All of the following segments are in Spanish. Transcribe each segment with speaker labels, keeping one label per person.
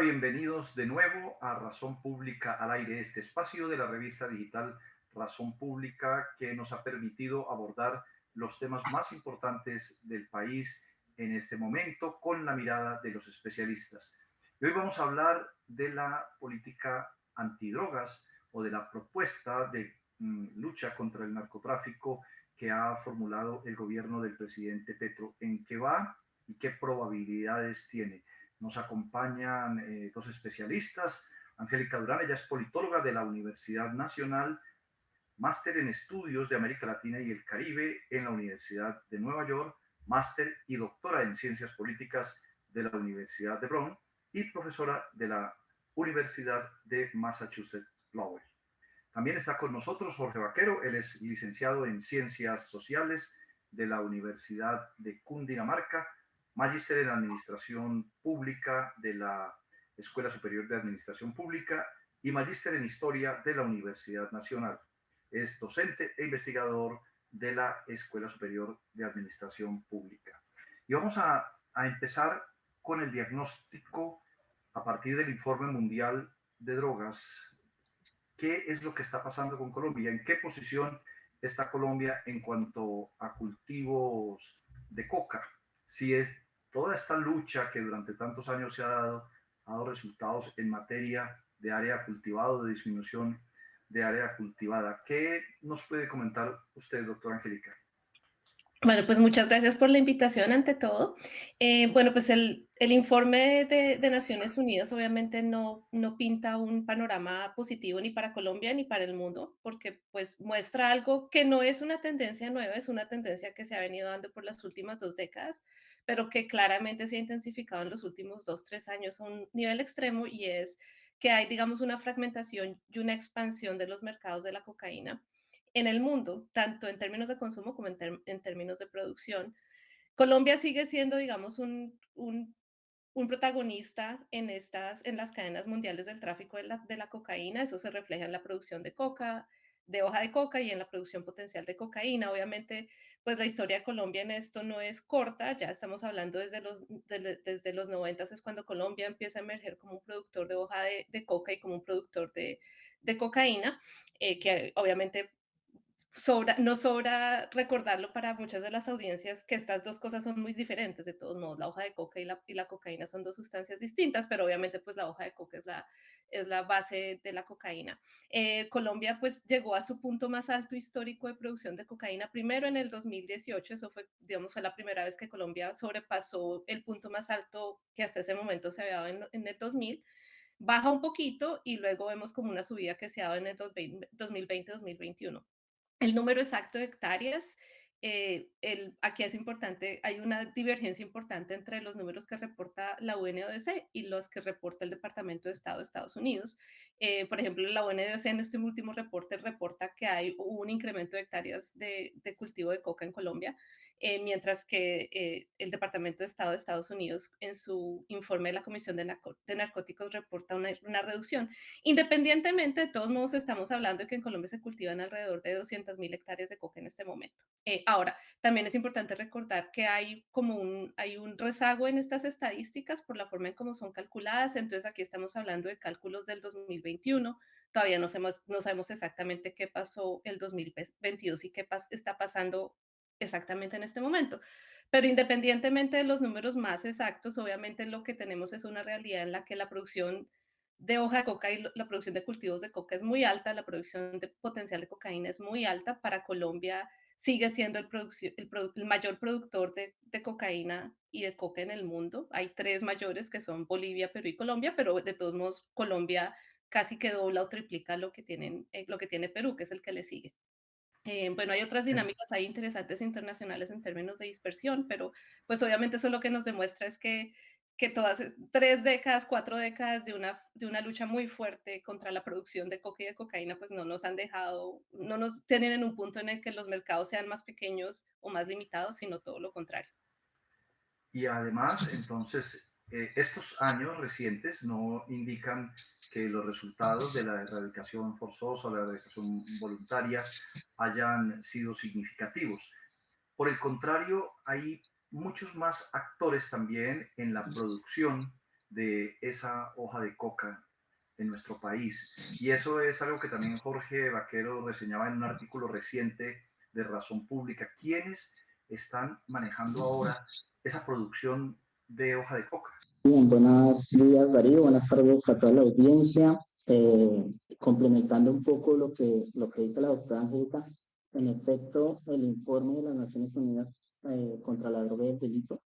Speaker 1: Bienvenidos de nuevo a Razón Pública al aire, este espacio de la revista digital Razón Pública que nos ha permitido abordar los temas más importantes del país en este momento con la mirada de los especialistas. Hoy vamos a hablar de la política antidrogas o de la propuesta de mm, lucha contra el narcotráfico que ha formulado el gobierno del presidente Petro. ¿En qué va y qué probabilidades tiene? Nos acompañan eh, dos especialistas. Angélica Durán, ella es politóloga de la Universidad Nacional, máster en estudios de América Latina y el Caribe en la Universidad de Nueva York, máster y doctora en ciencias políticas de la Universidad de Brown y profesora de la Universidad de Massachusetts Lowell. También está con nosotros Jorge Vaquero, él es licenciado en Ciencias Sociales de la Universidad de Cundinamarca magíster en Administración Pública de la Escuela Superior de Administración Pública y magíster en Historia de la Universidad Nacional. Es docente e investigador de la Escuela Superior de Administración Pública. Y vamos a, a empezar con el diagnóstico a partir del informe mundial de drogas. ¿Qué es lo que está pasando con Colombia? ¿En qué posición está Colombia en cuanto a cultivos de coca? Si es toda esta lucha que durante tantos años se ha dado, ha dado resultados en materia de área cultivada, de disminución de área cultivada. ¿Qué nos puede comentar usted, doctora Angélica?
Speaker 2: Bueno, pues muchas gracias por la invitación ante todo. Eh, bueno, pues el, el informe de, de, Naciones Unidas obviamente no, no pinta un panorama positivo ni para Colombia ni para el mundo, porque pues muestra algo que no es una tendencia nueva, es una tendencia que se ha venido dando por las últimas dos décadas, pero que claramente se ha intensificado en los últimos dos, tres años a un nivel extremo y es que hay, digamos, una fragmentación y una expansión de los mercados de la cocaína en el mundo, tanto en términos de consumo como en, en términos de producción. Colombia sigue siendo, digamos, un, un, un, protagonista en, estas, en las cadenas mundiales del tráfico de la, de la cocaína. Eso se refleja en la producción de coca, de hoja de coca y en la producción potencial de cocaína. Obviamente, pues la historia de Colombia en esto no es corta, ya estamos hablando desde los, de, desde los 90 es cuando Colombia empieza a emerger como un productor de hoja de, coca y como un productor de, de cocaína, eh, que obviamente sobra, sobra recordarlo para muchas de las audiencias que estas dos cosas son muy diferentes, de todos modos, la hoja de coca y la, y la cocaína son dos sustancias distintas, pero obviamente pues la hoja de coca es la, es la base de la cocaína. Eh, Colombia pues llegó a su punto más alto histórico de producción de cocaína primero en el 2018, eso fue, digamos, fue la primera vez que Colombia sobrepasó el punto más alto que hasta ese momento se había dado en, en el 2000 baja un poquito y luego vemos como una subida que se ha dado en el 2020-2021 el número exacto de hectáreas, eh, el, aquí es importante, hay una divergencia importante entre los números que reporta la UNODC y los que reporta el Departamento de Estado de Estados Unidos. Eh, por ejemplo, la UNODC en este último reporte reporta que hay un incremento de hectáreas de, de cultivo de coca en Colombia, eh, mientras que eh, el Departamento de Estado de Estados Unidos en su informe de la Comisión de, Narco de Narcóticos reporta una, una, reducción. Independientemente, de todos modos, estamos hablando de que en Colombia se cultivan alrededor de 200.000 hectáreas de coca en este momento. Eh, ahora, también es importante recordar que hay como un, hay un rezago en estas estadísticas por la forma en cómo son calculadas, entonces aquí estamos hablando de cálculos del 2021, todavía no sabemos, no sabemos exactamente qué pasó el 2022 y qué pas está pasando exactamente en este momento. Pero independientemente de los números más exactos, obviamente lo que tenemos es una realidad en la que la producción de hoja de coca y la producción de cultivos de coca es muy alta, la producción de potencial de cocaína es muy alta. Para Colombia sigue siendo el, mayor productor de, de, cocaína y de coca en el mundo. Hay tres mayores que son Bolivia, Perú y Colombia, pero de todos modos Colombia casi que dobla o triplica lo que, tienen, eh, lo que tiene Perú, que es el que le sigue. Eh, bueno, hay otras dinámicas ahí interesantes internacionales en términos de dispersión, pero pues obviamente eso lo que nos demuestra es que, que todas tres décadas, cuatro décadas de una, de una lucha muy fuerte contra la producción de coca y de cocaína, pues no nos han dejado, no nos tienen en un punto en el que los mercados sean más pequeños o más limitados, sino todo lo contrario.
Speaker 1: Y además, entonces, eh, estos años recientes no indican que los resultados de la erradicación forzosa la erradicación voluntaria hayan sido significativos. Por el contrario, hay muchos más actores también en la producción de esa hoja de coca en nuestro país. Y eso es algo que también Jorge Vaquero reseñaba en un artículo reciente de Razón Pública. ¿Quiénes están manejando ahora esa producción de hoja de coca?
Speaker 3: Bien, buenos días Darío, buenas tardes a toda la audiencia. Eh, complementando un poco lo que, lo que dice la doctora Angélica, en efecto, el informe de las Naciones Unidas eh, contra la droga y el delito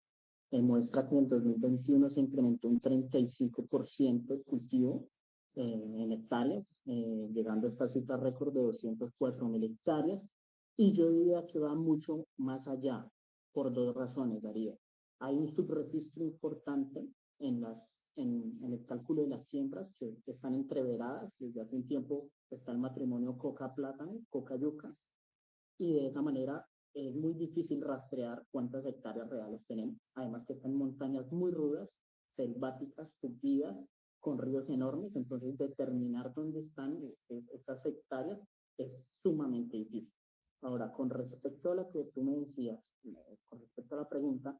Speaker 3: muestra que en 2021 se incrementó un 35% el cultivo eh, en hectáreas, eh, llegando a esta cifra récord de 204 mil hectáreas. Y yo diría que va mucho más allá, por dos razones, Darío. Hay un subregistro importante en, las, en, en el cálculo de las siembras que, están entreveradas. Desde hace un tiempo está el matrimonio coca-plátano, coca-yuca, y de esa manera es muy difícil rastrear cuántas hectáreas reales tenemos. Además que están montañas muy rudas, selváticas, tupidas, con ríos enormes, entonces determinar dónde están esas hectáreas es sumamente difícil. Ahora, con respecto a lo que tú me decías, eh, con respecto a la pregunta,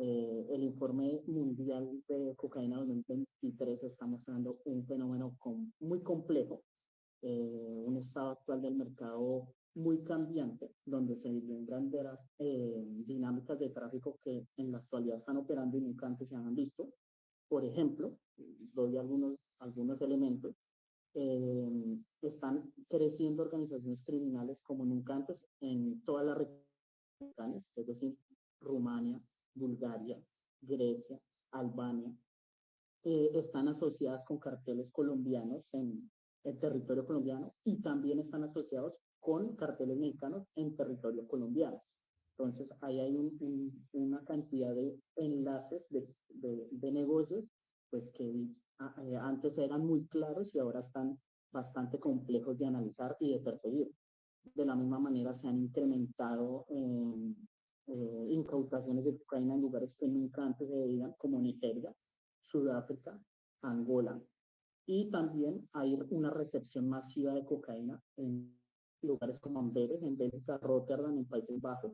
Speaker 3: eh, el informe mundial de cocaína 2023 está mostrando un fenómeno muy complejo, eh, un estado actual del mercado muy cambiante, donde se vislumbran eh, dinámicas de tráfico que en la actualidad están operando y nunca antes se han visto. Por ejemplo, doy algunos, algunos elementos. Eh, están creciendo organizaciones criminales como nunca antes en todas las regiones, es decir, Rumania, Bulgaria, Grecia, Albania, eh, están asociadas con carteles colombianos en el territorio colombiano y también están asociados con carteles mexicanos en territorio colombiano. Entonces, ahí hay una cantidad de enlaces de, de, negocios, pues que eh, antes eran muy claros y ahora están bastante complejos de analizar y de perseguir. De la misma manera, se han incrementado eh, incautaciones de cocaína en lugares que nunca antes se veían, como Nigeria, Sudáfrica, Angola. Y también hay una recepción masiva de cocaína en lugares como Amberes, en Bélgica, Rotterdam, en Países Bajos,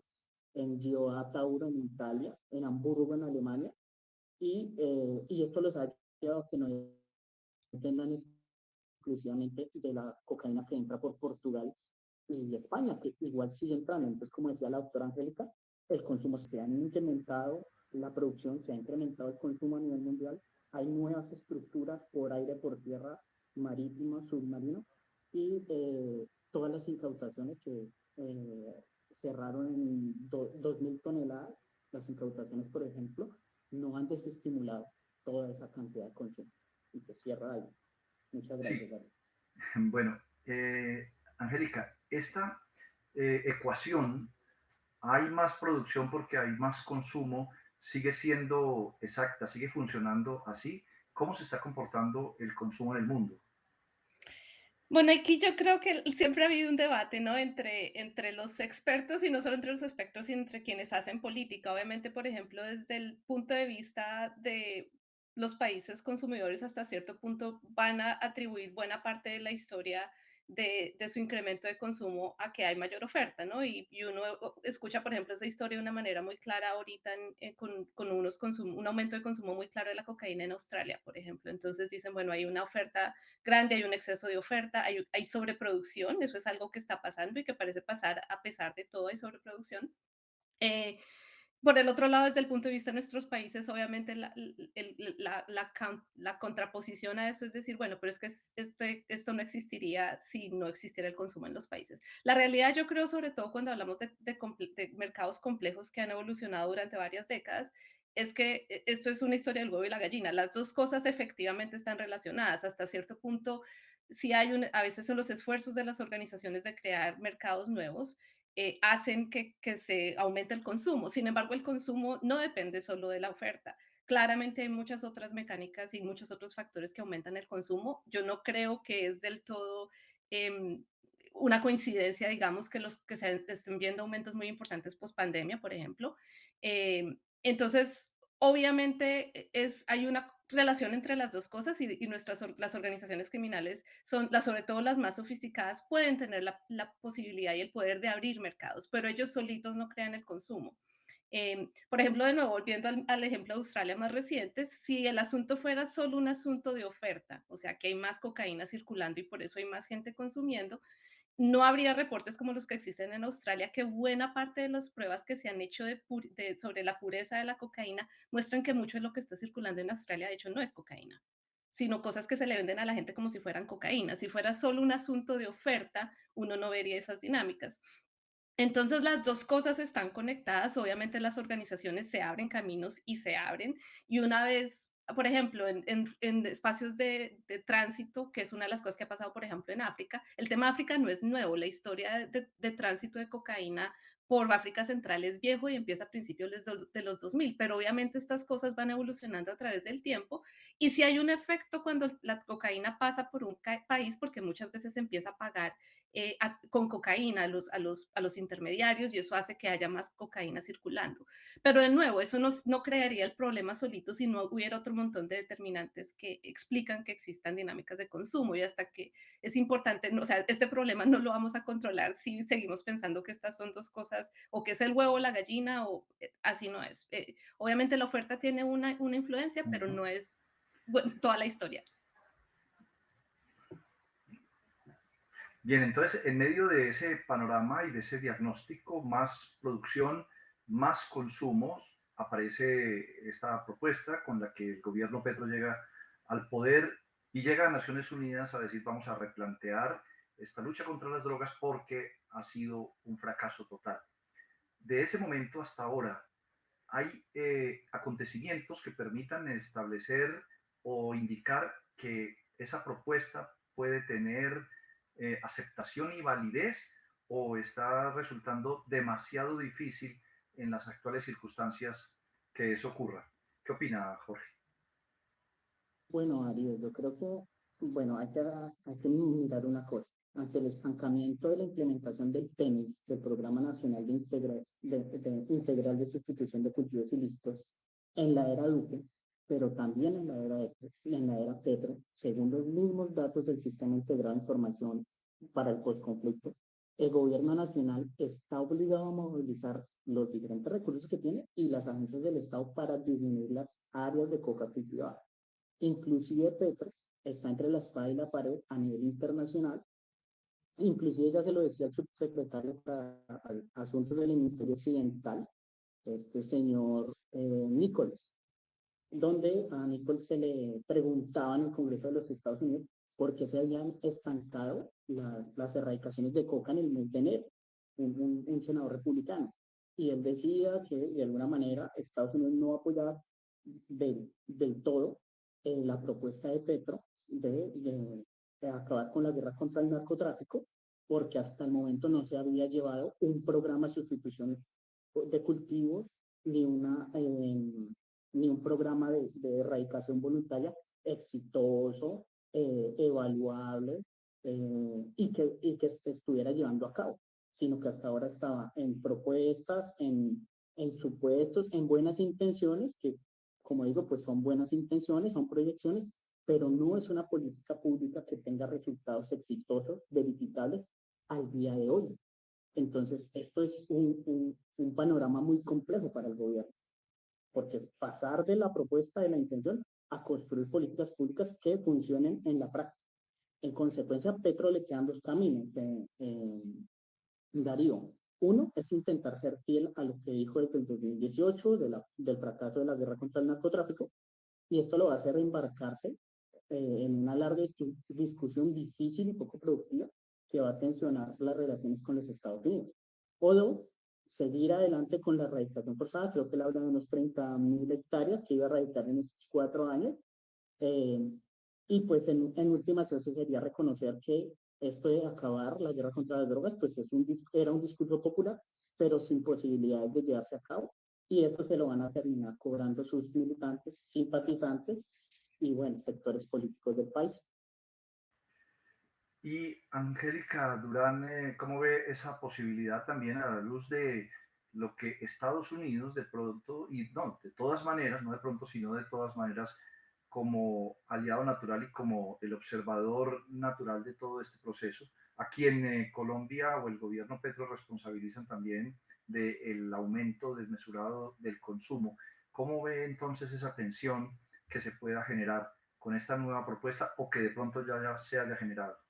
Speaker 3: en Gioa Tauro, en Italia, en Hamburgo, en Alemania, y, eh, y esto los ha llevado a que no dependan exclusivamente de la cocaína que entra por Portugal y España, que igual sigue entrando. Entonces, como decía la doctora Angélica, el consumo se ha incrementado, la producción se ha incrementado el consumo a nivel mundial, hay nuevas estructuras por aire, por tierra, marítimo, submarino, y eh, todas las incautaciones que eh, cerraron en 2.000 toneladas, las incautaciones, por ejemplo, no han desestimulado toda esa cantidad de consumo y que cierra ahí. Muchas gracias.
Speaker 1: Bueno, eh, Angélica, esta eh, ecuación, hay más producción porque hay más consumo, sigue siendo exacta, sigue funcionando así. ¿Cómo se está comportando el consumo en el mundo?
Speaker 2: Bueno, aquí yo creo que siempre ha habido un debate, ¿no? Entre, entre los expertos y no solo entre los expertos, sino entre quienes hacen política. Obviamente, por ejemplo, desde el punto de vista de los países consumidores, hasta cierto punto van a atribuir buena parte de la historia de, su incremento de consumo a que hay mayor oferta, ¿no? Y, uno escucha, por ejemplo, esa historia de una manera muy clara ahorita con, con, unos un aumento de consumo muy claro de la cocaína en Australia, por ejemplo. Entonces dicen, bueno, hay una oferta grande, hay un exceso de oferta, hay, hay sobreproducción, eso es algo que está pasando y que parece pasar a pesar de todo, hay sobreproducción. Eh, por el otro lado, desde el punto de vista de nuestros países, obviamente la, la, la, contraposición a eso es decir, bueno, pero es que este, esto no existiría si no existiera el consumo en los países. La realidad, yo creo, sobre todo cuando hablamos de, de, mercados complejos que han evolucionado durante varias décadas, es que e, esto es una historia del huevo y la gallina. Las dos cosas efectivamente están relacionadas. Hasta cierto punto, si hay un, a veces son los esfuerzos de las organizaciones de crear mercados nuevos, eh, hacen que, se aumente el consumo. Sin embargo, el consumo no depende solo de la oferta. Claramente hay muchas otras mecánicas y muchos otros factores que aumentan el consumo. Yo no creo que es del todo em, una coincidencia, digamos, que los que se estén viendo aumentos muy importantes post pandemia, por ejemplo. Em, entonces, obviamente e, es, hay una relación entre las dos cosas y, nuestras las organizaciones criminales son las sobre todo las más sofisticadas pueden tener la, posibilidad y el poder de abrir mercados pero ellos solitos no crean el consumo. Em, por ejemplo, de nuevo, volviendo al, al, ejemplo de Australia más reciente, si el asunto fuera solo un asunto de oferta, o sea, que hay más cocaína circulando y por eso hay más gente consumiendo, no habría reportes como los que existen en Australia, que buena parte de las pruebas que se han hecho sobre la pureza de la cocaína muestran que mucho de lo que está circulando en Australia, de hecho, no es cocaína, sino cosas que se le venden a la gente como si fueran cocaína. Si fuera solo un asunto de oferta, uno no vería esas dinámicas. Entonces las dos cosas están conectadas, obviamente las organizaciones se abren caminos y se abren, y una vez por ejemplo, en, en, en espacios de, de, tránsito, que es una de las cosas que ha pasado, por ejemplo, en África. El tema de África no es nuevo, la historia de, de tránsito de cocaína por África Central es viejo y empieza a principios de los 2000, pero obviamente estas cosas van evolucionando a través del tiempo y si hay un efecto cuando la cocaína pasa por un país, porque muchas veces se empieza a pagar eh, a, con cocaína a los, a, los, a los intermediarios y eso hace que haya más cocaína circulando. Pero de nuevo, eso no, no crearía el problema solito si no hubiera otro montón de determinantes que explican que existan dinámicas de consumo y hasta que es importante, o sea, este problema no lo vamos a controlar si seguimos pensando que estas son dos cosas o que es el huevo o la gallina o eh, así no es. Eh, obviamente la oferta tiene una, una influencia, pero no es bueno, toda la historia.
Speaker 1: Bien, entonces, en medio de ese panorama y de ese diagnóstico, más producción, más consumos, aparece esta propuesta con la que el gobierno Petro llega al poder y llega a Naciones Unidas a decir vamos a replantear esta lucha contra las drogas porque ha sido un fracaso total. De ese momento hasta ahora, hay eh, acontecimientos que permitan establecer o indicar que esa propuesta puede tener eh, aceptación y validez o está resultando demasiado difícil en las actuales circunstancias que eso ocurra. ¿Qué opina Jorge?
Speaker 3: Bueno, Ariel, yo creo que, bueno, hay que, hay que mirar una cosa. Ante el estancamiento de la implementación del PENIX, del Programa Nacional de, Integral de, de, Integral de Sustitución de Cultivos Ilícitos, en la era Duque, pero también en la era, de, en la era Petro, según los mismos datos del Sistema Integrado de Información para el Postconflicto, el gobierno nacional está obligado a movilizar los diferentes recursos que tiene y las agencias del Estado para disminuir las áreas de coca cultivada. Inclusive Petro está entre la espada y la pared a nivel internacional. Inclusive ya se lo decía el subsecretario para Asuntos del Ministerio Occidental, este señor eh, donde a Nicole se le preguntaba en el Congreso de los Estados Unidos por qué se habían estancado la, las erradicaciones de coca en el mes de un, senador republicano. Y él decía que de alguna manera Estados Unidos no apoyaba del, del todo eh, la propuesta de Petro de, de, de, acabar con la guerra contra el narcotráfico, porque hasta el momento no se había llevado un programa de sustitución de cultivos ni una eh, ni un programa de, de erradicación voluntaria exitoso, eh, evaluable eh, y, que, y que se estuviera llevando a cabo, sino que hasta ahora estaba en propuestas, en, en supuestos, en buenas intenciones, que como digo, pues son buenas intenciones, son proyecciones, pero no es una política pública que tenga resultados exitosos, verificables al día de hoy. Entonces, esto es un, un, un panorama muy complejo para el gobierno porque es pasar de la propuesta de la intención a construir políticas públicas que funcionen en la práctica. En consecuencia, Petro le quedan dos caminos, eh, eh, Darío. Uno es intentar ser fiel a lo que dijo desde el 2018 de la, del fracaso de la guerra contra el narcotráfico, y esto lo va a hacer embarcarse eh, en una larga discusión difícil y poco productiva que va a tensionar las relaciones con los Estados Unidos. O dos, seguir adelante con la erradicación forzada. Creo que él habla de unos 30 mil hectáreas que iba a erradicar en estos cuatro años. Eh, y pues en, en últimas eso sería reconocer que esto de acabar la guerra contra las drogas, pues es un, era un discurso popular, pero sin posibilidades de llevarse a cabo. Y eso se lo van a terminar cobrando sus militantes, simpatizantes y, bueno, sectores políticos del país.
Speaker 1: Y Angélica Durán, eh, ¿cómo ve esa posibilidad también a la luz de lo que Estados Unidos de pronto, y no, de todas maneras, no de pronto, sino de todas maneras, como aliado natural y como el observador natural de todo este proceso, a quien eh, Colombia o el gobierno Petro responsabilizan también del aumento desmesurado del consumo. ¿Cómo ve entonces esa tensión que se pueda generar con esta nueva propuesta o que de pronto ya, ya se haya generado?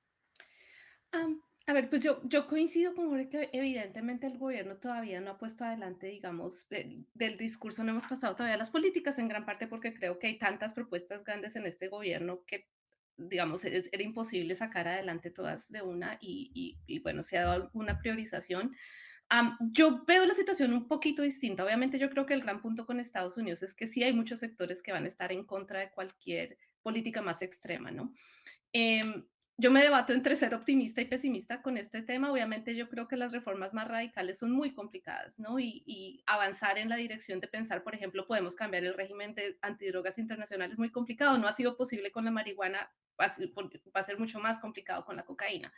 Speaker 2: A ver, pues yo, yo coincido con Jorge que evidentemente el gobierno todavía no ha puesto adelante, digamos, del, del discurso, no hemos pasado todavía las políticas en gran parte porque creo que hay tantas propuestas grandes en este gobierno que digamos, era, era imposible sacar adelante todas de una y, y, y bueno, se ha dado una priorización. Um, yo veo la situación un poquito distinta. Obviamente yo creo que el gran punto con Estados Unidos es que sí hay muchos sectores que van a estar en contra de cualquier política más extrema, ¿no? Eh, yo me debato entre ser optimista y pesimista con este tema. Obviamente yo creo que las reformas más radicales son muy complicadas, ¿no? Y, avanzar en la dirección de pensar, por ejemplo, podemos cambiar el régimen de antidrogas internacional es muy complicado. No ha sido posible con la marihuana, va a ser mucho más complicado con la cocaína.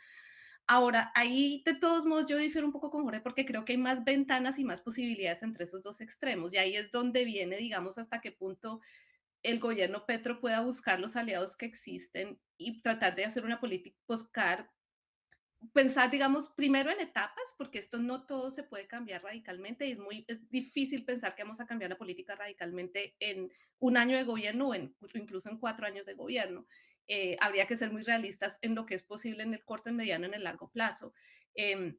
Speaker 2: Ahora, ahí de todos modos yo difiero un poco con Jorge porque creo que hay más ventanas y más posibilidades entre esos dos extremos. Y ahí es donde viene, digamos, hasta qué punto el gobierno Petro pueda buscar los aliados que existen y tratar de hacer una política, buscar, pensar, digamos, primero en etapas, porque esto no todo se puede cambiar radicalmente y es muy es difícil pensar que vamos a cambiar la política radicalmente en un año de gobierno o incluso en cuatro años de gobierno. Eh, habría que ser muy realistas en lo que es posible en el corto, en mediano, en el largo plazo. Eh,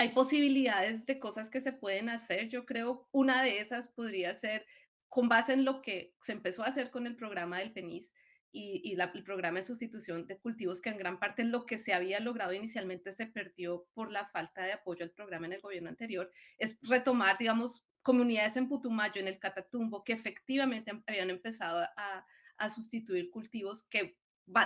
Speaker 2: hay posibilidades de cosas que se pueden hacer. Yo creo una de esas podría ser con base en lo que se empezó a hacer con el programa del PENIS y, el programa de sustitución de cultivos, que en gran parte lo que se había logrado inicialmente se perdió por la falta de apoyo al programa en el gobierno anterior, es retomar, digamos, comunidades en Putumayo, en el Catatumbo, que efectivamente habían empezado a sustituir cultivos que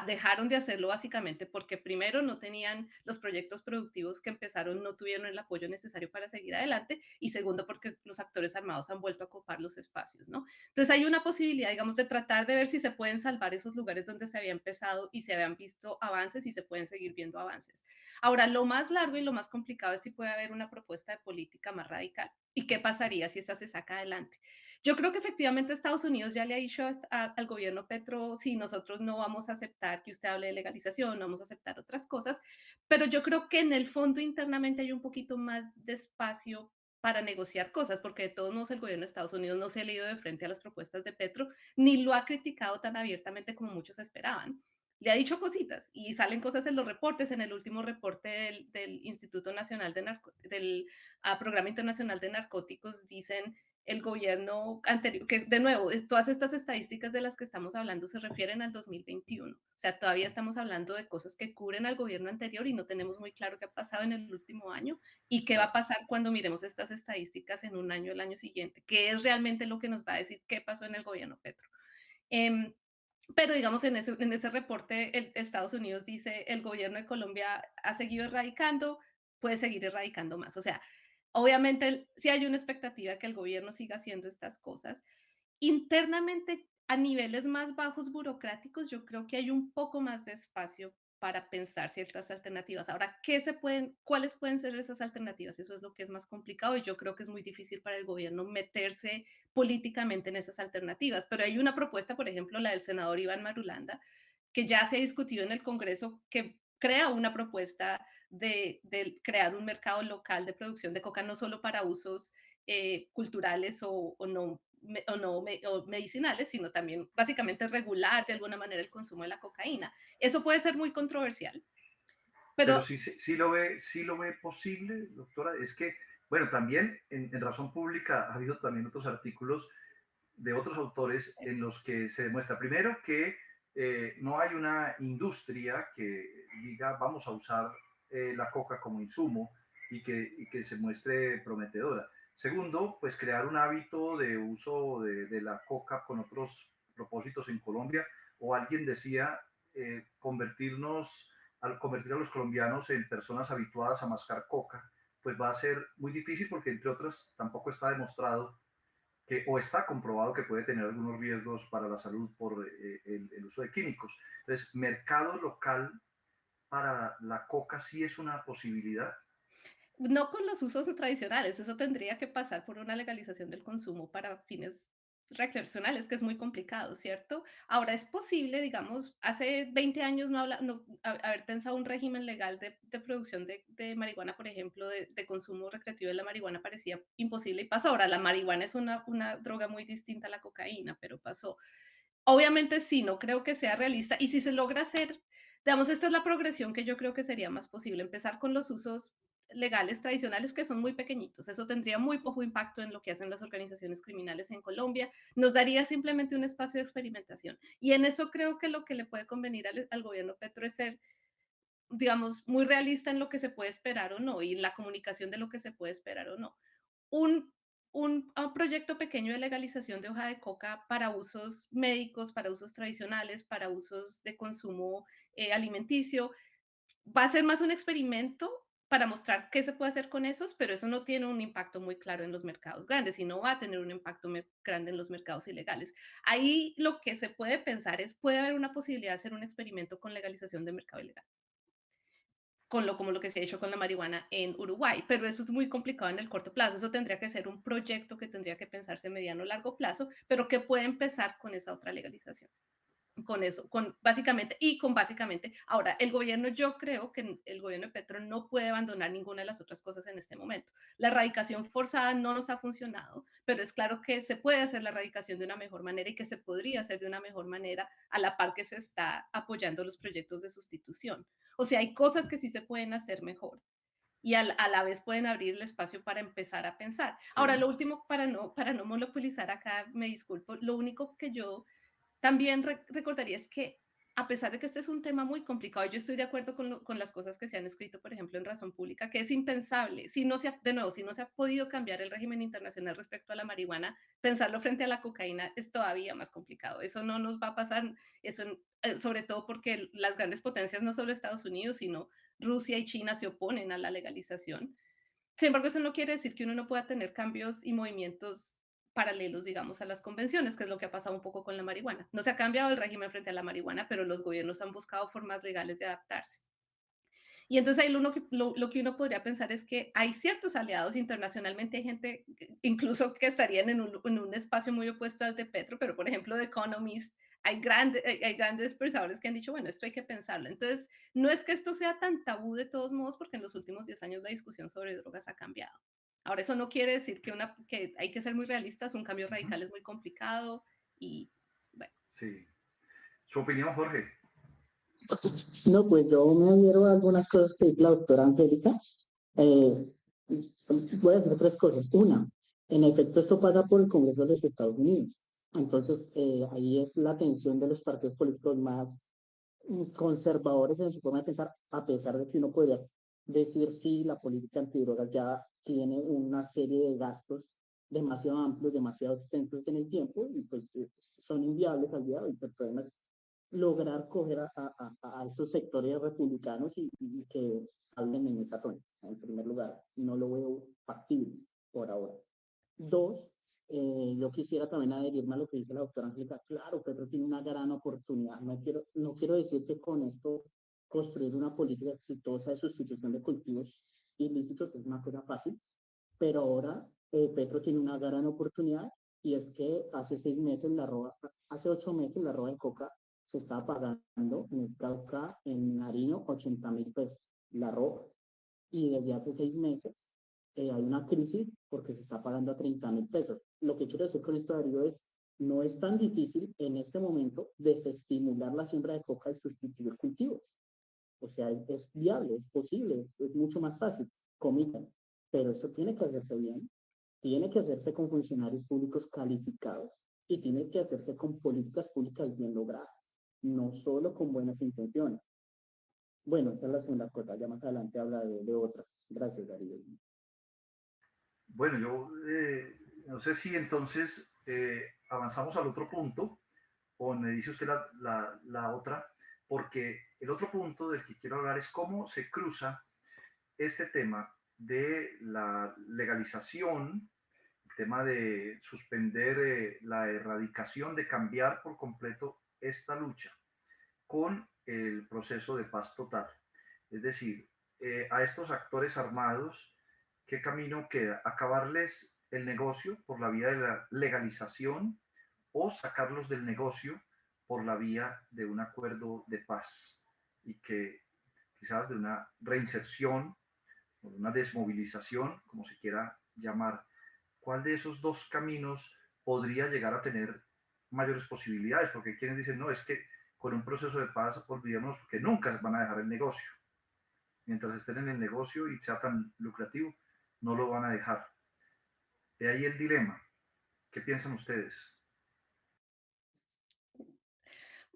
Speaker 2: dejaron de hacerlo básicamente porque primero no tenían los proyectos productivos que empezaron, no tuvieron el apoyo necesario para seguir adelante y segundo porque los actores armados han vuelto a ocupar los espacios, ¿no? Entonces hay una posibilidad, digamos, de tratar de ver si se pueden salvar esos lugares donde se había empezado y se habían visto avances y se pueden seguir viendo avances. Ahora, lo más largo y lo más complicado es si puede haber una propuesta de política más radical y qué pasaría si esa se saca adelante. Yo creo que efectivamente Estados Unidos ya le ha dicho a, al gobierno Petro, sí, nosotros no vamos a aceptar que usted hable de legalización, no vamos a aceptar otras cosas, pero yo creo que en el fondo internamente hay un poquito más de espacio para negociar cosas, porque de todos modos el gobierno de Estados Unidos no se ha leído de frente a las propuestas de Petro, ni lo ha criticado tan abiertamente como muchos esperaban. Le ha dicho cositas y salen cosas en los reportes, en el último reporte del, del Instituto Nacional de Narco, del uh, Programa Internacional de Narcóticos, dicen el gobierno anterior, que de nuevo, todas estas estadísticas de las que estamos hablando se refieren al 2021. O sea, todavía estamos hablando de cosas que cubren al gobierno anterior y no tenemos muy claro qué ha pasado en el último año y qué va a pasar cuando miremos estas estadísticas en un año, el año siguiente, qué es realmente lo que nos va a decir qué pasó en el gobierno Petro. Eh, pero digamos, en ese, en ese reporte, el, Estados Unidos dice, el gobierno de Colombia ha seguido erradicando, puede seguir erradicando más. O sea, Obviamente, si hay una expectativa que el gobierno siga haciendo estas cosas. Internamente, a niveles más bajos burocráticos, yo creo que hay un poco más de espacio para pensar ciertas alternativas. Ahora, ¿qué se pueden, cuáles pueden ser esas alternativas? Eso es lo que es más complicado y yo creo que es muy difícil para el gobierno meterse políticamente en esas alternativas. Pero hay una propuesta, por ejemplo, la del senador Iván Marulanda, que ya se ha discutido en el Congreso, que crea una propuesta de, de, crear un mercado local de producción de coca, no solo para usos eh, culturales o, o, no, me, o, no me, o medicinales, sino también básicamente regular de alguna manera el consumo de la cocaína. Eso puede ser muy controversial. Pero,
Speaker 1: pero sí, sí, sí, lo ve, sí lo ve posible, doctora. Es que, bueno, también en, en Razón Pública ha habido también otros artículos de otros autores en los que se demuestra primero que eh, no hay una industria que diga vamos a usar eh, la coca como insumo y que, que, se muestre prometedora. Segundo, pues crear un hábito de uso de, de la coca con otros propósitos en Colombia. O alguien decía eh, convertirnos, al convertir a los colombianos en personas habituadas a mascar coca, pues va a ser muy difícil porque entre otras tampoco está demostrado o está comprobado que puede tener algunos riesgos para la salud por eh, el, el, uso de químicos. Entonces, mercado local para la coca sí es una posibilidad.
Speaker 2: No con los usos tradicionales, eso tendría que pasar por una legalización del consumo para fines recreacional es que es muy complicado, ¿cierto? Ahora es posible, digamos, hace 20 años no, habla, no haber pensado un régimen legal de, de producción de, de, marihuana, por ejemplo, de, de, consumo recreativo de la marihuana parecía imposible y pasó. Ahora, la marihuana es una, una droga muy distinta a la cocaína, pero pasó. Obviamente sí, no creo que sea realista y si se logra hacer, digamos, esta es la progresión que yo creo que sería más posible, empezar con los usos legales tradicionales que son muy pequeñitos. Eso tendría muy poco impacto en lo que hacen las organizaciones criminales en Colombia. Nos daría simplemente un espacio de experimentación. Y en eso creo que lo que le puede convenir al, al gobierno Petro es ser, digamos, muy realista en lo que se puede esperar o no y la comunicación de lo que se puede esperar o no. Un, un, un proyecto pequeño de legalización de hoja de coca para usos médicos, para usos tradicionales, para usos de consumo eh, alimenticio, va a ser más un experimento para mostrar qué se puede hacer con esos, pero eso no tiene un impacto muy claro en los mercados grandes y no va a tener un impacto grande en los mercados ilegales. Ahí lo que se puede pensar es, puede haber una posibilidad de hacer un experimento con legalización de mercado ilegal, con lo como lo que se ha hecho con la marihuana en Uruguay, pero eso es muy complicado en el corto plazo, eso tendría que ser un proyecto que tendría que pensarse mediano o largo plazo, pero que puede empezar con esa otra legalización con eso, con básicamente, y con básicamente, ahora, el gobierno, yo creo que el gobierno de Petro no puede abandonar ninguna de las otras cosas en este momento. La erradicación forzada no nos ha funcionado, pero es claro que se puede hacer la erradicación de una mejor manera y que se podría hacer de una mejor manera a la par que se está apoyando los proyectos de sustitución. O sea, hay cosas que sí se pueden hacer mejor y a, la vez pueden abrir el espacio para empezar a pensar. Ahora, lo último, para no, para no monopolizar acá, me disculpo, lo único que yo también re recordaría es que a pesar de que este es un tema muy complicado, yo estoy de acuerdo con, lo, con, las cosas que se han escrito, por ejemplo, en Razón Pública, que es impensable, si no se ha, de nuevo, si no se ha podido cambiar el régimen internacional respecto a la marihuana, pensarlo frente a la cocaína es todavía más complicado. Eso no nos va a pasar, eso eh, sobre todo porque las grandes potencias, no solo Estados Unidos, sino Rusia y China se oponen a la legalización. Sin embargo, eso no quiere decir que uno no pueda tener cambios y movimientos paralelos, digamos, a las convenciones, que es lo que ha pasado un poco con la marihuana. No se ha cambiado el régimen frente a la marihuana, pero los gobiernos han buscado formas legales de adaptarse. Y entonces ahí lo, que, lo, lo, que uno podría pensar es que hay ciertos aliados internacionalmente, hay gente incluso que estarían en un, en un espacio muy opuesto al de Petro, pero por ejemplo, The Economist, hay, grande, hay, hay, grandes pensadores que han dicho, bueno, esto hay que pensarlo. Entonces, no es que esto sea tan tabú de todos modos, porque en los últimos 10 años la discusión sobre drogas ha cambiado. Ahora, eso no quiere decir que, una, que hay que ser muy realistas, un cambio radical es muy complicado y bueno.
Speaker 1: Sí. ¿Su opinión, Jorge?
Speaker 3: No, pues yo me adhiero a algunas cosas que dice la doctora Angélica. Eh, voy a decir tres cosas. Una, en efecto, esto pasa por el Congreso de los Estados Unidos. Entonces, eh, ahí es la atención de los partidos políticos más conservadores en su forma de pensar, a pesar de que uno podría decir si la política antidrogas ya tiene una serie de gastos demasiado amplios, demasiado extensos en el tiempo y pues eh, son inviables al día de hoy. El problema es lograr coger a, a, a esos sectores republicanos y, y, que hablen en esa tónica. En primer lugar, no lo veo factible por ahora. Dos, eh, yo quisiera también adherirme a lo que dice la doctora Angélica. Claro, Pedro tiene una gran oportunidad. No quiero, no quiero decir que con esto construir una política exitosa de sustitución de cultivos ilícitos es una cosa fácil, pero ahora eh, Petro tiene una gran oportunidad y es que hace seis meses la roba, hace ocho meses la roba de coca se estaba pagando en el Cauca, en Nariño, 80 mil pesos la roba. Y desde hace seis meses eh, hay una crisis porque se está pagando a 30 mil pesos. Lo que quiero decir con esto, Darío, es no es tan difícil en este momento desestimular la siembra de coca y sustituir cultivos. O sea, es, viable, es posible, es, mucho más fácil, comillas. Pero eso tiene que hacerse bien, tiene que hacerse con funcionarios públicos calificados y tiene que hacerse con políticas públicas bien logradas, no solo con buenas intenciones. Bueno, esta es la segunda cosa, ya más adelante habla de, de otras. Gracias, Darío.
Speaker 1: Bueno, yo eh, no sé si entonces eh, avanzamos al otro punto o me dice usted la, la, la otra porque el otro punto del que quiero hablar es cómo se cruza este tema de la legalización, el tema de suspender eh, la erradicación, de cambiar por completo esta lucha con el proceso de paz total. Es decir, eh, a estos actores armados, ¿qué camino queda? Acabarles el negocio por la vía de la legalización o sacarlos del negocio por la vía de un acuerdo de paz y que quizás de una reinserción o de una desmovilización, como se quiera llamar. ¿Cuál de esos dos caminos podría llegar a tener mayores posibilidades? Porque quienes dicen, no, es que con un proceso de paz olvidemos que nunca van a dejar el negocio. Mientras estén en el negocio y sea tan lucrativo, no lo van a dejar. De ahí el dilema. ¿Qué piensan ustedes?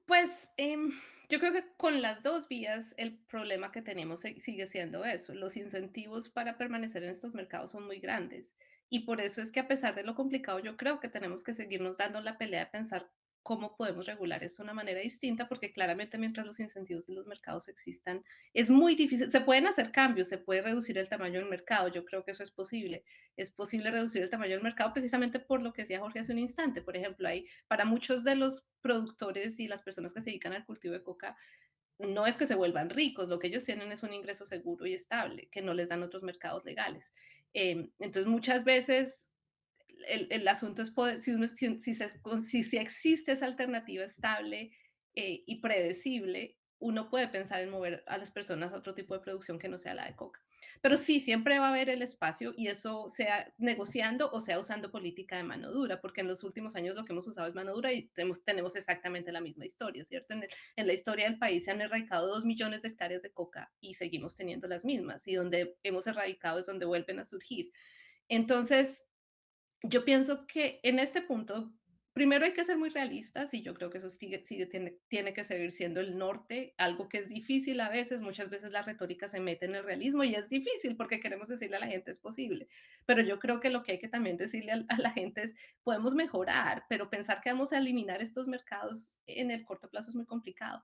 Speaker 2: Pues em, yo creo que con las dos vías el problema que tenemos sigue siendo eso. Los incentivos para permanecer en estos mercados son muy grandes. Y por eso es que a pesar de lo complicado, yo creo que tenemos que seguirnos dando la pelea de pensar cómo podemos regular esto de una manera distinta, porque claramente mientras los incentivos de los mercados existan, es muy difícil, se pueden hacer cambios, se puede reducir el tamaño del mercado, yo creo que eso es posible, es posible reducir el tamaño del mercado precisamente por lo que decía Jorge hace un instante, por ejemplo, hay para muchos de los productores y las personas que se dedican al cultivo de coca, no es que se vuelvan ricos, lo que ellos tienen es un ingreso seguro y estable, que no les dan otros mercados legales. Eh, entonces, muchas veces el, asunto es poder, si, si, si, existe esa alternativa estable eh, y predecible, uno puede pensar en mover a las personas a otro tipo de producción que no sea la de coca. Pero sí, siempre va a haber el espacio y eso sea negociando o sea usando política de mano dura, porque en los últimos años lo que hemos usado es mano dura y tenemos, tenemos exactamente la misma historia, ¿cierto? En, en la historia del país se han erradicado dos millones de hectáreas de coca y seguimos teniendo las mismas y donde hemos erradicado es donde vuelven a surgir. Entonces, yo pienso que en este punto, primero hay que ser muy realistas y yo creo que eso sigue, tiene, tiene, que seguir siendo el norte, algo que es difícil a veces, muchas veces la retórica se mete en el realismo y es difícil porque queremos decirle a la gente es posible, pero yo creo que lo que hay que también decirle a, a la gente es podemos mejorar, pero pensar que vamos a eliminar estos mercados en el corto plazo es muy complicado.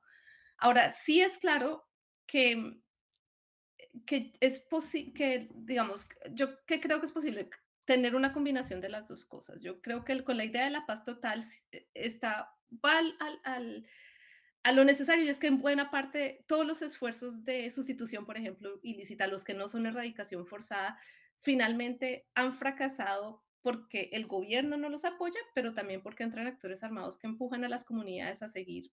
Speaker 2: Ahora, sí es claro que que es posible, que digamos, yo que creo que es posible tener una combinación de las dos cosas. Yo creo que con la idea de la paz total eh, está va al, a lo necesario y es que en buena parte todos los esfuerzos de sustitución, por ejemplo, ilícita, los que no son erradicación forzada, finalmente han fracasado porque el gobierno no los apoya, pero también porque entran actores armados que empujan a las comunidades a seguir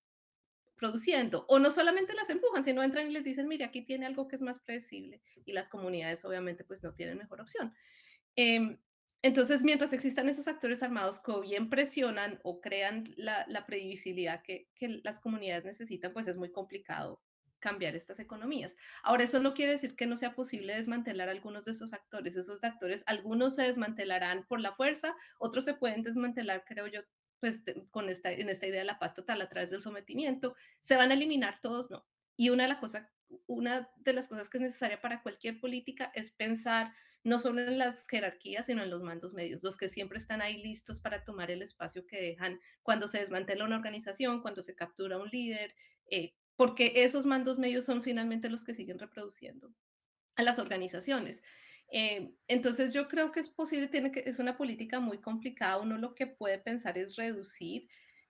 Speaker 2: produciendo. O no solamente las empujan, sino entran y les dicen, mire, aquí tiene algo que es más predecible y las comunidades obviamente pues no tienen mejor opción. Em, entonces, mientras existan esos actores armados que bien presionan o crean la, previsibilidad que, las comunidades necesitan, pues es muy complicado cambiar estas economías. Ahora, eso no quiere decir que no sea posible desmantelar algunos de esos actores. Esos actores, algunos se desmantelarán por la fuerza, otros se pueden desmantelar, creo yo, pues con esta, en esta idea de la paz total a través del sometimiento. ¿Se van a eliminar todos? No. Y una de las cosas que es necesaria para cualquier política es pensar no solo en las jerarquías, sino en los mandos medios, los que siempre están ahí listos para tomar el espacio que dejan cuando se desmantela una organización, cuando se captura un líder, eh, porque esos mandos medios son finalmente los que siguen reproduciendo a las organizaciones. Eh, entonces yo creo que es posible, tiene que, es una política muy complicada, uno lo que puede pensar es reducir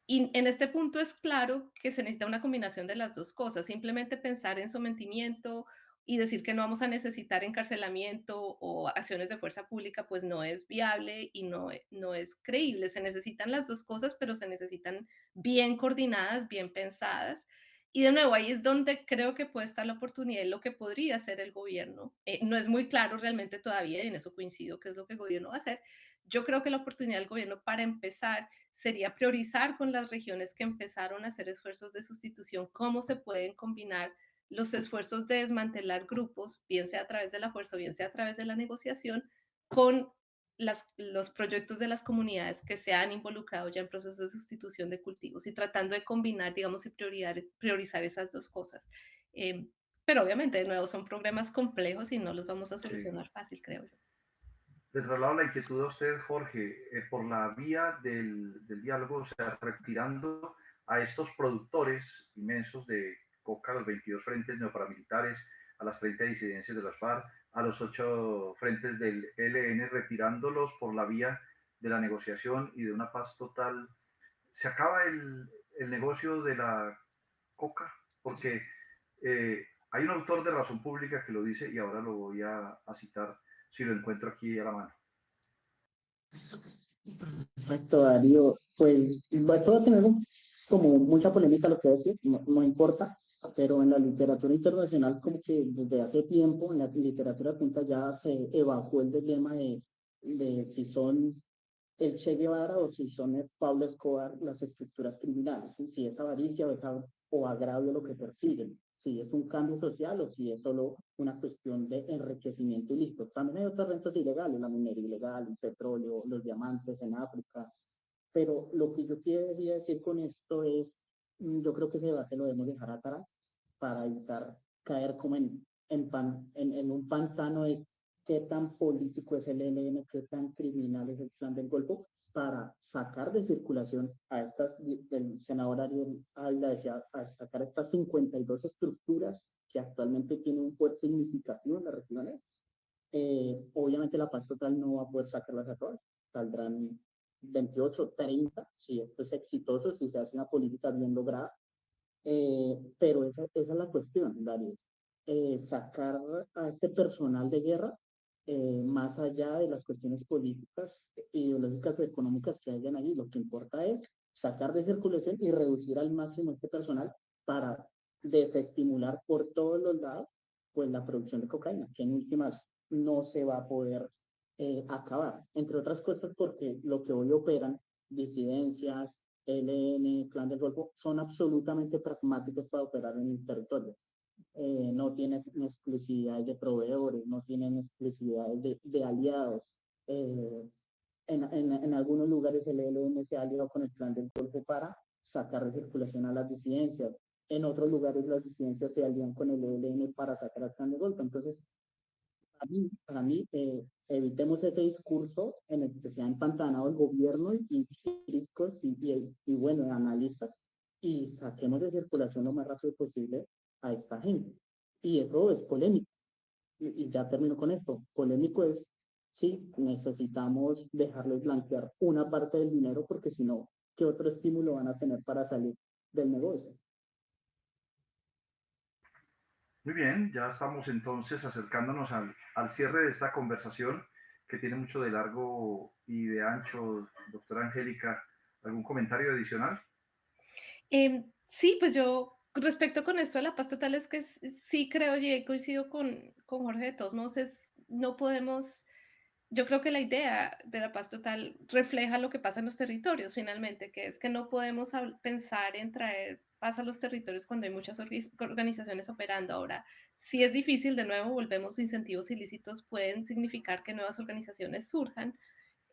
Speaker 2: y en este punto es claro que se necesita una combinación de las dos cosas, simplemente pensar en sometimiento y decir que no vamos a necesitar encarcelamiento o acciones de fuerza pública, pues no es viable y no, no es creíble. Se necesitan las dos cosas, pero se necesitan bien coordinadas, bien pensadas. Y de nuevo, ahí es donde creo que puede estar la oportunidad y lo que podría hacer el gobierno. Eh, no es muy claro realmente todavía, y en eso coincido, que es lo que el gobierno va a hacer. Yo creo que la oportunidad del gobierno para empezar sería priorizar con las regiones que empezaron a hacer esfuerzos de sustitución, cómo se pueden combinar los esfuerzos de desmantelar grupos, bien sea a través de la fuerza o bien sea a través de la negociación, con las, los proyectos de las comunidades que se han involucrado ya en procesos de sustitución de cultivos y tratando de combinar, digamos, y priorizar, priorizar esas dos cosas. Eh, pero obviamente, de nuevo, son problemas complejos y no los vamos a solucionar fácil, creo yo.
Speaker 1: Le traslado la inquietud a usted, Jorge, eh, por la vía del, del diálogo, o sea, retirando a estos productores inmensos de Coca, a los 22 frentes neoparamilitares, a las 30 disidencias de las FARC, a los 8 frentes del ELN, retirándolos por la vía de la negociación y de una paz total. Se acaba el, el negocio de la coca, porque eh, hay un autor de Razón Pública que lo dice y ahora lo voy a, citar si lo encuentro aquí a la mano.
Speaker 3: Perfecto, Darío. Pues va a tener como mucha polémica lo que decir, no, no importa, pero en la literatura internacional como que desde hace tiempo en la literatura punta ya se evacuó el dilema de, de si son el Che Guevara o si son el Pablo Escobar las estructuras criminales, si es avaricia o, es, o agravio lo que persiguen, si es un cambio social o si es solo una cuestión de enriquecimiento ilícito. También hay otras rentas ilegales, la minería ilegal, el petróleo, los diamantes en África, pero lo que yo quería decir con esto es yo creo que ese debate lo debemos dejar atrás para evitar caer como en, en, pan, en, en, un pantano de qué tan político es el ELN, qué tan criminal es el plan del Golfo, para sacar de circulación a estas, el senador Ariel Alda decía, a sacar estas 52 estructuras que actualmente tienen un poder significativo en las regiones. Eh, obviamente la paz total no va a poder sacarlas a todas, saldrán 28, 30, si esto es exitoso, si se hace una política bien lograda. Eh, pero esa, esa, es la cuestión, Darío. Eh, sacar a este personal de guerra eh, más allá de las cuestiones políticas, ideológicas o económicas que hayan ahí. Lo que importa es sacar de circulación y reducir al máximo este personal para desestimular por todos los lados pues la producción de cocaína, que en últimas no se va a poder eh, acabar, entre otras cosas porque lo que hoy operan, disidencias, LN, Clan del Golfo, son absolutamente pragmáticos para operar en el territorio. Eh, no tienen exclusividades de proveedores, no tienen exclusividades de, de aliados. Eh, en, en, en, algunos lugares el ELN se ha aliado con el Clan del Golfo para sacar de circulación a las disidencias. En otros lugares las disidencias se alían con el ELN para sacar al Clan del Golfo. Entonces, mí, para mí eh, evitemos ese discurso en el que se ha empantanado el gobierno y críticos y, y, y, bueno, analistas y saquemos de circulación lo más rápido posible a esta gente. Y eso es polémico. Y, y ya termino con esto. Polémico es, sí, necesitamos dejarles blanquear una parte del dinero porque si no, ¿qué otro estímulo van a tener para salir del negocio?
Speaker 1: Muy bien, ya estamos entonces acercándonos al, cierre de esta conversación que tiene mucho de largo y de ancho. Doctora Angélica, ¿algún comentario adicional?
Speaker 2: Eh, sí, pues yo respecto con esto de la paz total es que sí creo y coincido con, con Jorge de todos modos, es, no podemos yo creo que la idea de la paz total refleja lo que pasa en los territorios finalmente, que es que no podemos pensar en traer paz a los territorios cuando hay muchas organizaciones operando. Ahora, si es difícil, de nuevo, volvemos, incentivos ilícitos pueden significar que nuevas organizaciones surjan,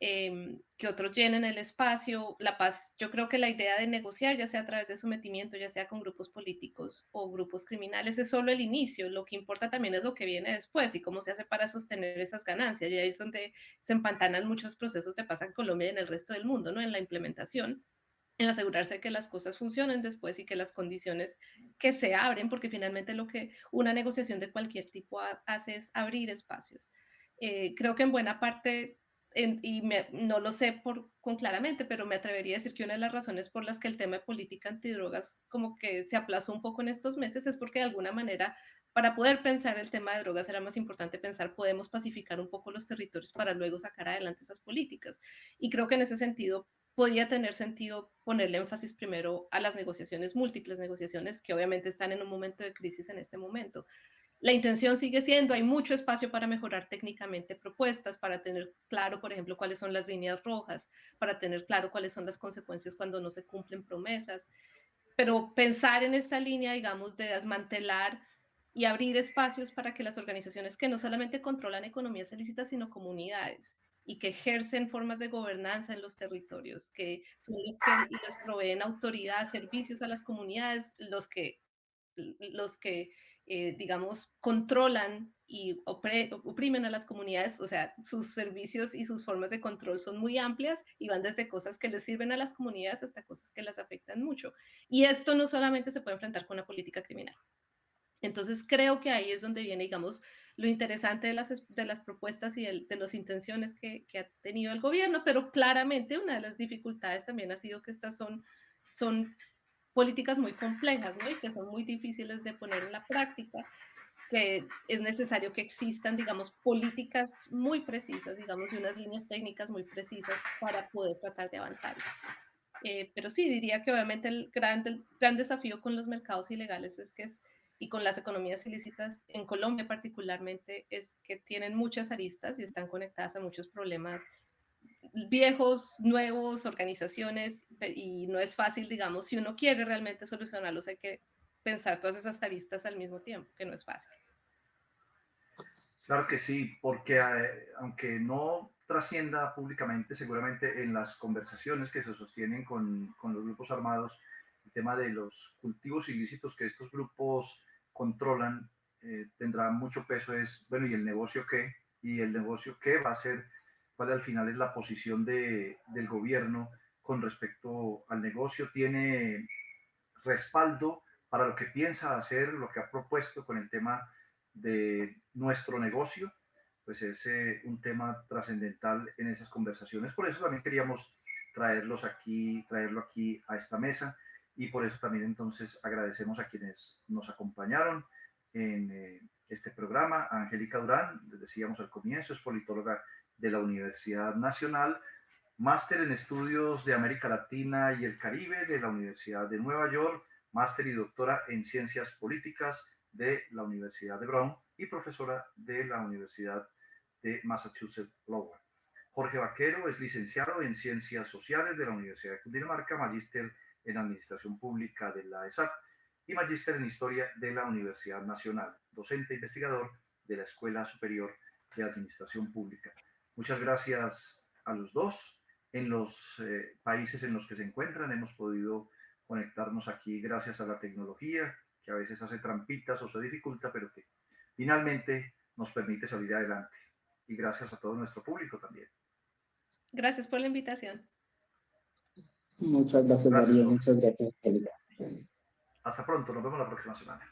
Speaker 2: eh, que otros llenen el espacio. La paz, yo creo que la idea de negociar, ya sea a través de sometimiento, ya sea con grupos políticos o grupos criminales, es solo el inicio. Lo que importa también es lo que viene después y cómo se hace para sostener esas ganancias. Y ahí es donde se empantanan muchos procesos de paz en Colombia y en el resto del mundo, ¿no? En la implementación en asegurarse que las cosas funcionen después y que las condiciones que se abren, porque finalmente lo que una negociación de cualquier tipo hace es abrir espacios. Eh, creo que en buena parte y no lo sé por, con claramente, pero me atrevería a decir que una de las razones por las que el tema de política antidrogas como que se aplazó un poco en estos meses es porque de alguna manera para poder pensar el tema de drogas era más importante pensar podemos pacificar un poco los territorios para luego sacar adelante esas políticas. Y creo que en ese sentido podría tener sentido ponerle énfasis primero a las negociaciones, múltiples negociaciones que obviamente están en un momento de crisis en este momento. La intención sigue siendo, hay mucho espacio para mejorar técnicamente propuestas, para tener claro, por ejemplo, cuáles son las líneas rojas, para tener claro cuáles son las consecuencias cuando no se cumplen promesas. Pero pensar en esta línea, digamos, de desmantelar y abrir espacios para que las organizaciones que no solamente controlan economías ilícitas, sino comunidades y que ejercen formas de gobernanza en los territorios, que son los que les proveen autoridad, servicios a las comunidades, los que, los que eh, digamos, controlan y oprimen a las comunidades, o sea, sus servicios y sus formas de control son muy amplias y van desde cosas que les sirven a las comunidades hasta cosas que las afectan mucho. Y esto no solamente se puede enfrentar con una política criminal. Entonces creo que ahí es donde viene, digamos, lo interesante de las, de las propuestas y de, de las intenciones que, que, ha tenido el gobierno, pero claramente una de las dificultades también ha sido que estas son, son políticas muy complejas, ¿no? Y que son muy difíciles de poner en la práctica. que es necesario que existan, digamos, políticas muy precisas, digamos, y unas líneas técnicas muy precisas para poder tratar de avanzar. Eh, pero sí, diría que obviamente el gran, el gran desafío con los mercados ilegales es que es, y con las economías ilícitas en Colombia particularmente, es que tienen muchas aristas y están conectadas a muchos problemas viejos, nuevos, organizaciones, y no es fácil, digamos, si uno quiere realmente solucionarlos, hay que pensar todas esas aristas al mismo tiempo, que no es fácil.
Speaker 1: Claro que sí, porque eh, aunque no trascienda públicamente, seguramente en las conversaciones que se sostienen con, con, los grupos armados, el tema de los cultivos ilícitos que estos grupos controlan eh, tendrá mucho peso. Es, bueno, ¿y el negocio qué? ¿Y el negocio qué va a ser? ¿Cuál al final es la posición de, del gobierno con respecto al negocio? ¿Tiene respaldo para lo que piensa hacer, lo que ha propuesto con el tema de nuestro negocio, pues es eh, un tema trascendental en esas conversaciones. Por eso también queríamos traerlos aquí, traerlo aquí a esta mesa y por eso también entonces agradecemos a quienes nos acompañaron en eh, este programa. Angélica Durán, les decíamos al comienzo, es politóloga de la Universidad Nacional, máster en estudios de América Latina y el Caribe de la Universidad de Nueva York, máster y doctora en ciencias políticas de la Universidad de Brown y profesora de la Universidad de Massachusetts Lowell. Jorge Vaquero es licenciado en Ciencias Sociales de la Universidad de Cundinamarca, magíster en Administración Pública de la ESAP y magíster en Historia de la Universidad Nacional, docente e investigador de la Escuela Superior de Administración Pública. Muchas gracias a los dos. En los eh, países en los que se encuentran hemos podido conectarnos aquí gracias a la tecnología, que a veces hace trampitas o se dificulta, pero que finalmente nos permite salir adelante. Y gracias a todo nuestro público también.
Speaker 2: Gracias por la invitación.
Speaker 3: Muchas gracias, María. Muchas gracias,
Speaker 1: Hasta pronto. Nos vemos la próxima semana.